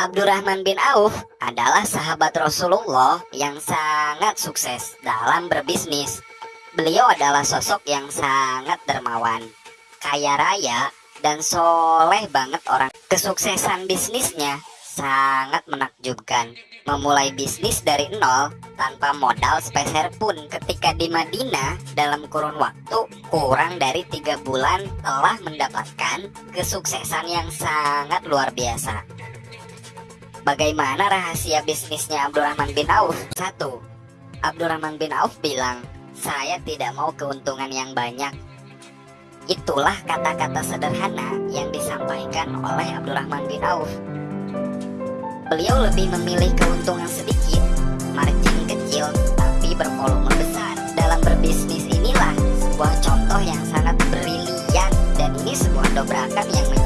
Abdurrahman bin Auf adalah sahabat Rasulullah yang sangat sukses dalam berbisnis. Beliau adalah sosok yang sangat dermawan, kaya raya, dan soleh banget orang. Kesuksesan bisnisnya sangat menakjubkan. Memulai bisnis dari nol tanpa modal sepeser pun ketika di Madinah dalam kurun waktu kurang dari tiga bulan telah mendapatkan kesuksesan yang sangat luar biasa. Bagaimana rahasia bisnisnya Abdurrahman bin Auf? Satu, Abdurrahman bin Auf bilang, saya tidak mau keuntungan yang banyak. Itulah kata-kata sederhana yang disampaikan oleh Abdurrahman bin Auf. Beliau lebih memilih keuntungan sedikit, margin kecil, tapi bervolume besar. Dalam berbisnis inilah sebuah contoh yang sangat brilian dan ini sebuah dobrakan yang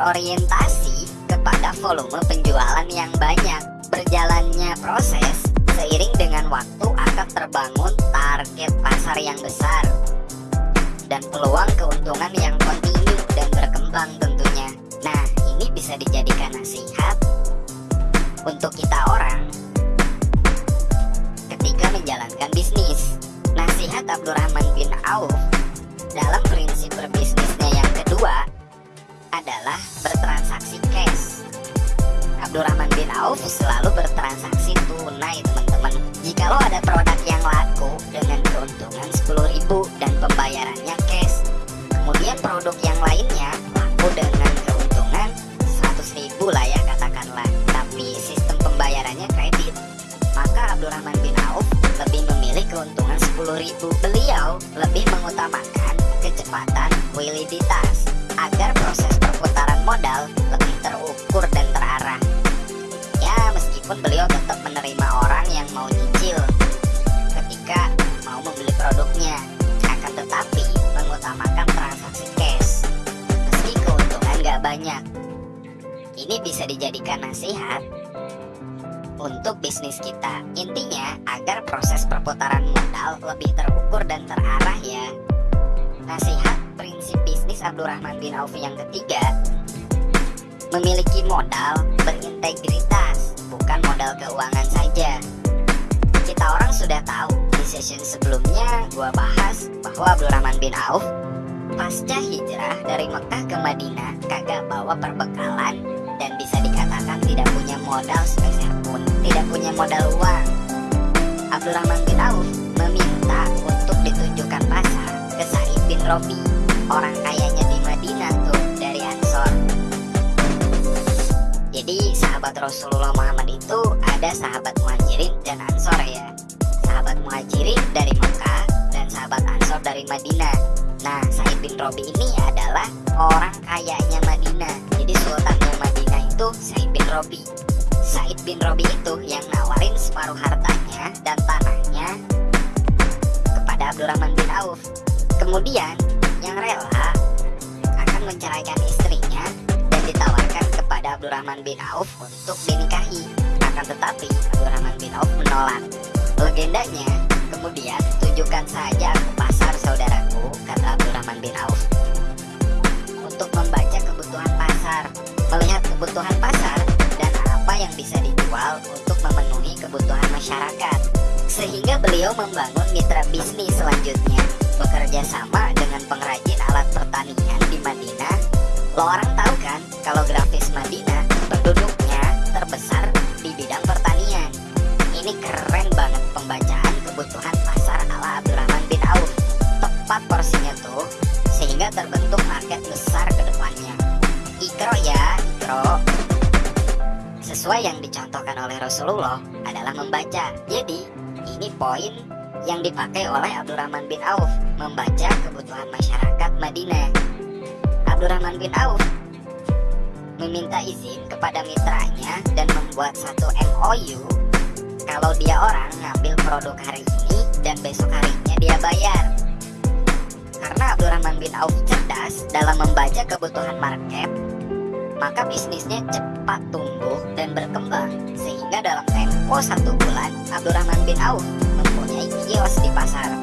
berorientasi kepada volume penjualan yang banyak. Berjalannya proses seiring dengan waktu akan terbangun target pasar yang besar dan peluang keuntungan yang kontinu dan berkembang tentunya. Nah, ini bisa dijadikan nasihat untuk kita orang ketika menjalankan bisnis. Nasihat Abdurrahman bin Auf dalam prinsip berbisnisnya yang kedua adalah bertransaksi cash. Abdurrahman bin Auf selalu bertransaksi tunai teman-teman. Jikalau ada produk yang laku dengan keuntungan 10.000 dan pembayarannya cash, kemudian produk yang lainnya laku dengan keuntungan 100.000 lah ya katakanlah, tapi sistem pembayarannya kredit, maka Abdurrahman bin Auf lebih memilih keuntungan 10.000. Beliau lebih mengutamakan kecepatan wiliditas agar proses modal lebih terukur dan terarah. Ya, meskipun beliau tetap menerima orang yang mau nyicil ketika mau membeli produknya, akan tetapi mengutamakan transaksi cash. Meski keuntungan gak banyak. Ini bisa dijadikan nasihat untuk bisnis kita. Intinya agar proses perputaran modal lebih terukur dan terarah ya. Nasihat prinsip bisnis Abdurrahman bin Auf yang ketiga memiliki modal berintegritas, bukan modal keuangan saja. Kita orang sudah tahu di session sebelumnya gua bahas bahwa Abdurrahman bin Auf pasca hijrah dari Mekah ke Madinah kagak bawa perbekalan dan bisa dikatakan tidak punya modal sepeser pun, tidak punya modal uang. Abdurrahman bin Auf meminta untuk ditunjukkan pasar ke Sa'id bin Robi orang kayanya di Madinah sahabat Rasulullah Muhammad itu ada sahabat muhajirin dan Ansor ya. Sahabat muhajirin dari Mekah dan sahabat Ansor dari Madinah. Nah Said bin Robi ini adalah orang kayanya Madinah. Jadi sultannya Madinah itu Said bin Robi. Said bin Robi itu yang nawarin separuh hartanya dan tanahnya kepada Abdurrahman bin Auf. Kemudian yang rela akan menceraikan istrinya dan ditawarkan kepada Abdurrahman bin Auf untuk dinikahi. Akan tetapi Abdurrahman bin Auf menolak. Legendanya, kemudian tunjukkan saja ke pasar saudaraku, kata Abdurrahman bin Auf. Untuk membaca kebutuhan pasar, melihat kebutuhan pasar, dan apa yang bisa dijual untuk memenuhi kebutuhan masyarakat. Sehingga beliau membangun mitra bisnis selanjutnya bekerja sama dengan pengrajin alat pertanian di Madinah. Lo orang tahu kan kalau grafis Madinah penduduknya terbesar di bidang pertanian. Ini keren banget pembacaan kebutuhan pasar ala Abdurrahman bin Auf. Tepat porsinya tuh sehingga terbentuk market besar ke depannya. Ikro ya, ikro. Sesuai yang dicontohkan oleh Rasulullah adalah membaca. Jadi, ini poin yang dipakai oleh Abdurrahman bin Auf membaca kebutuhan masyarakat Madinah. Abdurrahman bin Auf meminta izin kepada mitranya dan membuat satu MOU kalau dia orang ngambil produk hari ini dan besok harinya dia bayar. Karena Abdurrahman bin Auf cerdas dalam membaca kebutuhan market, maka bisnisnya cepat tumbuh dan berkembang. Sehingga dalam tempo satu bulan Abdurrahman bin Auf kios di pasar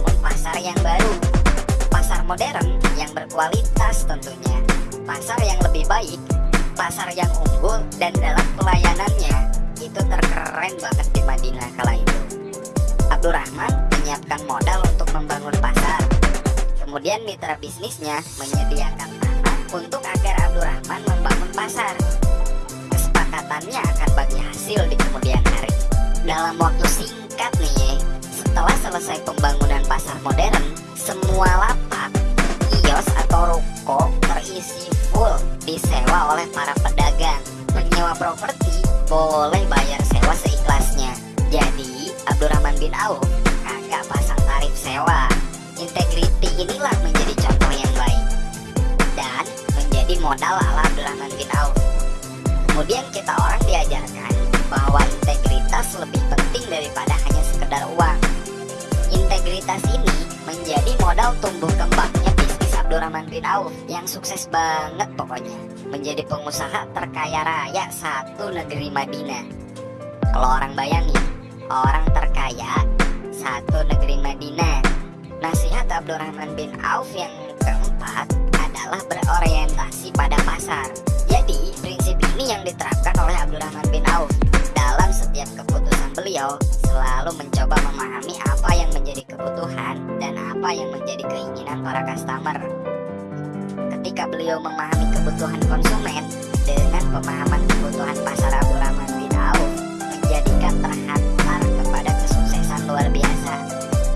membangun pasar yang baru. Pasar modern yang berkualitas tentunya. Pasar yang lebih baik, pasar yang unggul dan dalam pelayanannya itu terkeren banget di Madinah kala itu. Abdurrahman menyiapkan modal untuk membangun pasar. Kemudian mitra bisnisnya menyediakan tanah untuk agar Abdurrahman membangun pasar. Kesepakatannya akan bagi hasil di kemudian hari. Dalam waktu selesai pembangunan pasar modern, semua lapak, kios atau ruko terisi full disewa oleh para pedagang. Penyewa properti boleh bayar sewa seikhlasnya. Jadi, Abdurrahman bin Auf kagak pasang tarif sewa. Integriti inilah menjadi contoh yang baik dan menjadi modal ala Abdurrahman bin Auf. Kemudian kita orang diajarkan bahwa integritas lebih penting daripada hanya sekedar uang. Integritas ini menjadi modal tumbuh kembangnya bisnis Abdurrahman bin Auf yang sukses banget pokoknya. Menjadi pengusaha terkaya raya satu negeri Madinah. Kalau orang bayangin, orang terkaya satu negeri Madinah. Nasihat Abdurrahman bin Auf yang keempat adalah berorientasi pada pasar. Jadi, prinsip ini yang diterapkan oleh Abdurrahman bin Auf dalam setiap keputusan beliau selalu mencoba memahami apa yang menjadi kebutuhan dan apa yang menjadi keinginan para customer. Ketika beliau memahami kebutuhan konsumen dengan pemahaman kebutuhan pasar Abdurrahman bin Auf menjadikan terhantar kepada kesuksesan luar biasa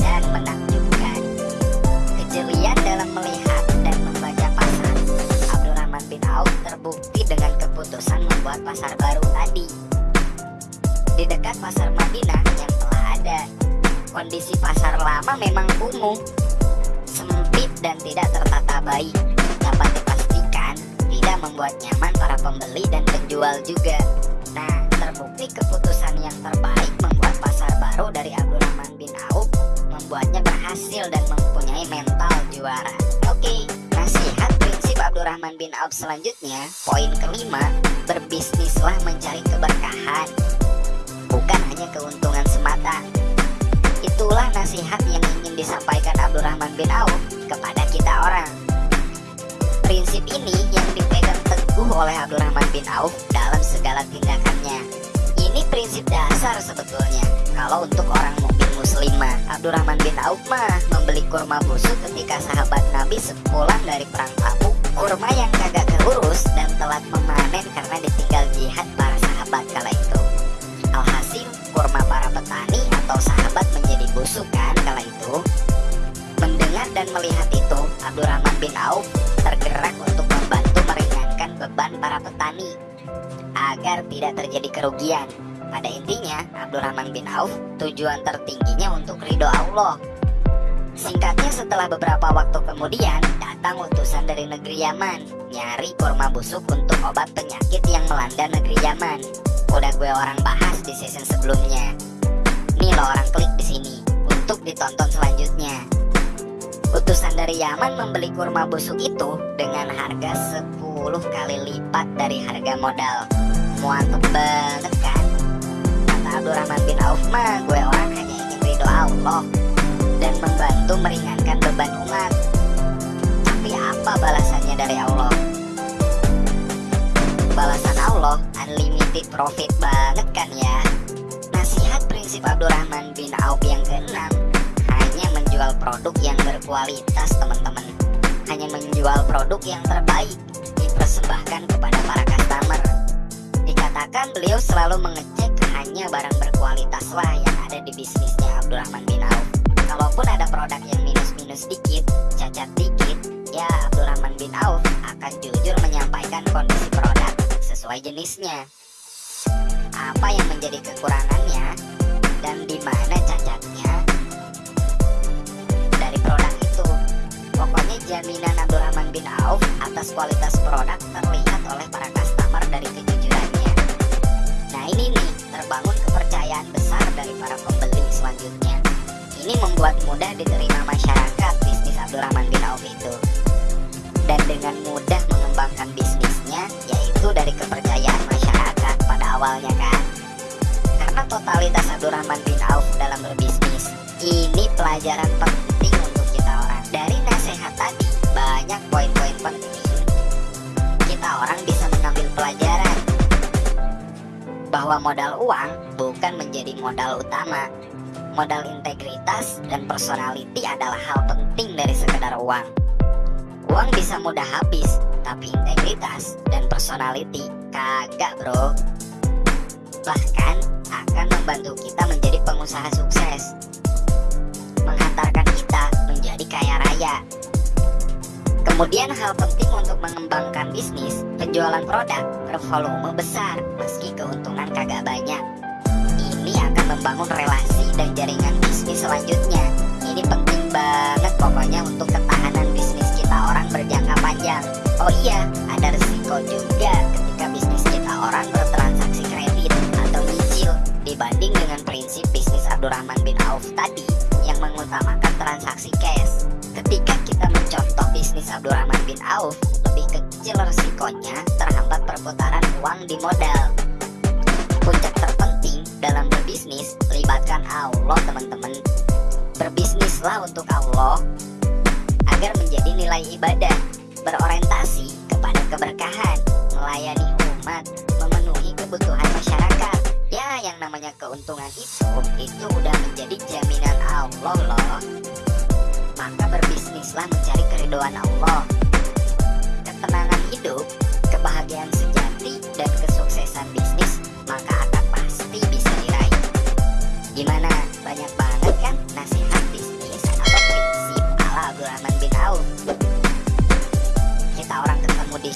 dan menakjubkan. Kejelian dalam melihat dan membaca pasar Abdurrahman bin Auf terbukti dengan keputusan membuat pasar baru tadi di dekat pasar Madinah yang telah ada. Kondisi pasar lama memang kumuh, sempit dan tidak tertata baik. Dapat dipastikan tidak membuat nyaman para pembeli dan penjual juga. Nah, terbukti keputusan yang terbaik membuat pasar baru dari Abdurrahman bin Auf membuatnya berhasil dan mempunyai mental juara. Oke, nasihat prinsip Abdurrahman bin Auf selanjutnya, poin kelima, berbisnislah mencari keberkahan bukan hanya keuntungan semata. Itulah nasihat yang ingin disampaikan Abdurrahman bin Auf kepada kita orang. Prinsip ini yang dipegang teguh oleh Abdurrahman bin Auf dalam segala tindakannya. Ini prinsip dasar sebetulnya. Kalau untuk orang mukmin muslimah, Abdurrahman bin Auf mah membeli kurma busuk ketika sahabat Nabi sepulang dari perang Tabuk. Kurma yang kagak keurus dan telat memanen karena ditinggal jihad para sahabat kala itu. Atau sahabat menjadi busuk kan kala itu. Mendengar dan melihat itu, Abdurrahman bin Auf tergerak untuk membantu meringankan beban para petani agar tidak terjadi kerugian. Pada intinya, Abdurrahman bin Auf tujuan tertingginya untuk ridho Allah. Singkatnya setelah beberapa waktu kemudian, datang utusan dari negeri Yaman, nyari kurma busuk untuk obat penyakit yang melanda negeri Yaman. Udah gue orang bahas di season sebelumnya. Klik di sini untuk ditonton selanjutnya. Utusan dari Yaman membeli kurma busuk itu dengan harga 10 kali lipat dari harga modal. Muantep banget kan? Kata Abdurrahman bin Auf mah, gue orang hanya ingin ridho Allah dan membantu meringankan beban umat. Tapi apa balasannya dari Allah? Balasan Allah unlimited profit banget kan ya. Prinsip Abdurrahman bin Auf yang keenam hanya menjual produk yang berkualitas teman-teman. Hanya menjual produk yang terbaik dipersembahkan kepada para customer. Dikatakan beliau selalu mengecek hanya barang berkualitas lah yang ada di bisnisnya Abdurrahman bin Auf. Kalaupun ada produk yang minus-minus dikit, cacat dikit, ya Abdurrahman bin Auf akan jujur menyampaikan kondisi produk sesuai jenisnya. Apa yang menjadi kekurangannya dan di mana cacatnya dari produk itu. Pokoknya jaminan Abdurrahman bin Auf atas kualitas produk terlihat oleh para customer dari kejujurannya. Nah ini nih terbangun kepercayaan besar dari para pembeli selanjutnya. Ini membuat mudah diterima masyarakat bisnis Abdurrahman bin Auf itu. Dan dengan mudah mengembangkan bisnisnya yaitu dari kepercayaan masyarakat pada awalnya kan. Karena totalitas Abdurrahman bin Auf dalam berbisnis Ini pelajaran penting untuk kita orang. Dari nasihat tadi, banyak poin-poin penting. Kita orang bisa mengambil pelajaran bahwa modal uang bukan menjadi modal utama. Modal integritas dan personality adalah hal penting dari sekedar uang. Uang bisa mudah habis, tapi integritas dan personality kagak bro. Bahkan akan membantu kita menjadi pengusaha sukses. Menghantarkan kita menjadi kaya raya. Kemudian hal penting untuk mengembangkan bisnis, penjualan produk bervolume besar meski keuntungan kagak banyak. Ini akan membangun relasi dan jaringan bisnis selanjutnya. Terhambat perputaran uang di modal. Puncak terpenting dalam berbisnis, libatkan Allah teman-teman. Berbisnislah untuk Allah agar menjadi nilai ibadah, berorientasi kepada keberkahan, melayani umat, memenuhi kebutuhan masyarakat. Ya, yang namanya keuntungan itu, itu udah menjadi jaminan Allah loh. Maka berbisnislah mencari keridoan Allah hidup, kebahagiaan sejati, dan kesuksesan bisnis, maka akan pasti bisa diraih. Gimana? Banyak banget kan nasihat bisnis atau prinsip ala Abdurrahman bin Auf? Kita orang ketemu di